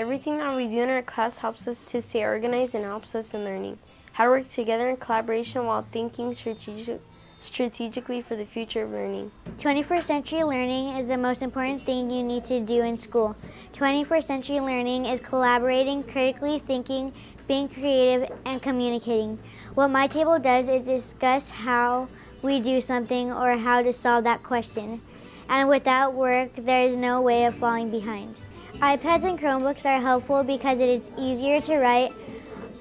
Everything that we do in our class helps us to stay organized and helps us in learning. How to work together in collaboration while thinking strategic, strategically for the future of learning. 21st century learning is the most important thing you need to do in school. 21st century learning is collaborating, critically thinking, being creative, and communicating. What my table does is discuss how we do something or how to solve that question. And without work, there is no way of falling behind. iPads and Chromebooks are helpful because it is easier to write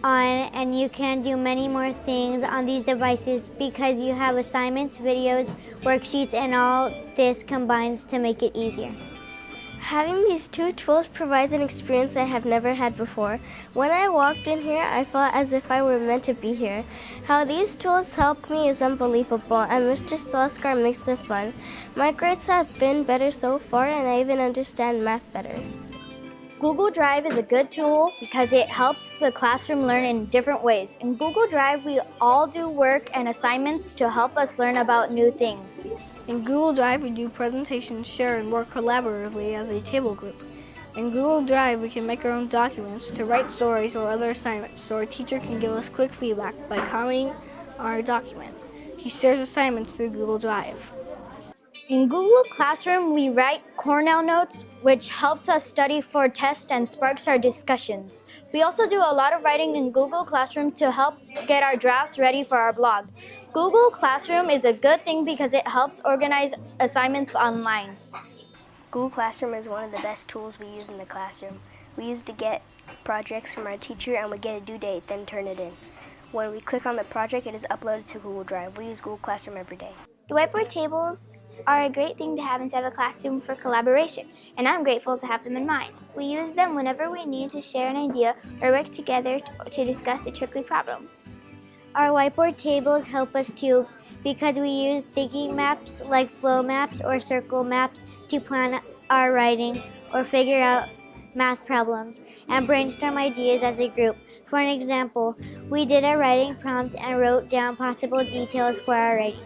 on and you can do many more things on these devices because you have assignments, videos, worksheets, and all this combines to make it easier. Having these two tools provides an experience I have never had before. When I walked in here, I felt as if I were meant to be here. How these tools help me is unbelievable, and Mr. Sloskar makes it fun. My grades have been better so far, and I even understand math better. Google Drive is a good tool because it helps the classroom learn in different ways. In Google Drive, we all do work and assignments to help us learn about new things. In Google Drive, we do presentations, share, and work collaboratively as a table group. In Google Drive, we can make our own documents to write stories or other assignments, so our teacher can give us quick feedback by commenting on our document. He shares assignments through Google Drive. In Google Classroom, we write Cornell Notes, which helps us study for tests and sparks our discussions. We also do a lot of writing in Google Classroom to help get our drafts ready for our blog. Google Classroom is a good thing because it helps organize assignments online. Google Classroom is one of the best tools we use in the classroom. We use to get projects from our teacher and we get a due date, then turn it in. When we click on the project, it is uploaded to Google Drive. We use Google Classroom every day. The whiteboard tables are a great thing to have inside a classroom for collaboration, and I'm grateful to have them in mine. We use them whenever we need to share an idea or work together to discuss a tricky problem. Our whiteboard tables help us too because we use thinking maps like flow maps or circle maps to plan our writing or figure out math problems and brainstorm ideas as a group. For an example, we did a writing prompt and wrote down possible details for our writing.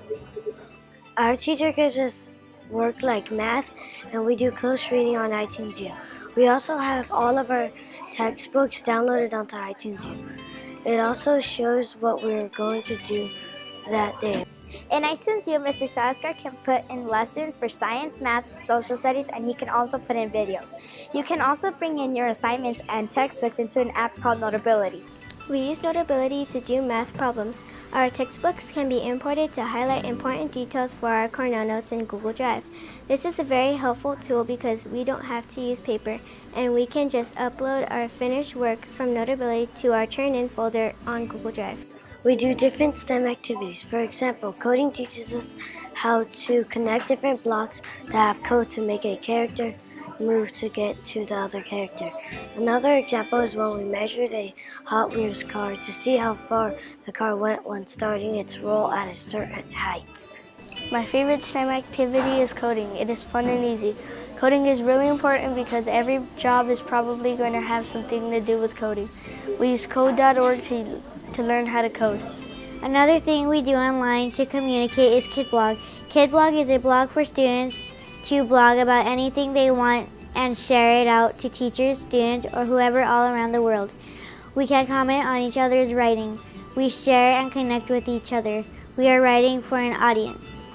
Our teacher gives us work like math and we do close reading on iTunes U. We also have all of our textbooks downloaded onto iTunes U. It also shows what we're going to do that day. In iTunes U, Mr. Saskar can put in lessons for science, math, social studies, and he can also put in videos. You can also bring in your assignments and textbooks into an app called Notability. We use Notability to do math problems. Our textbooks can be imported to highlight important details for our Cornell Notes in Google Drive. This is a very helpful tool because we don't have to use paper and we can just upload our finished work from Notability to our Turn-In folder on Google Drive. We do different STEM activities. For example, coding teaches us how to connect different blocks that have code to make a character move to get to the other character. Another example is when we measured a Hot Wheels car to see how far the car went when starting its roll at a certain height. My favorite STEM activity is coding. It is fun and easy. Coding is really important because every job is probably going to have something to do with coding. We use code.org to, to learn how to code. Another thing we do online to communicate is KidBlog. KidBlog is a blog for students to blog about anything they want and share it out to teachers, students, or whoever all around the world. We can comment on each other's writing. We share and connect with each other. We are writing for an audience.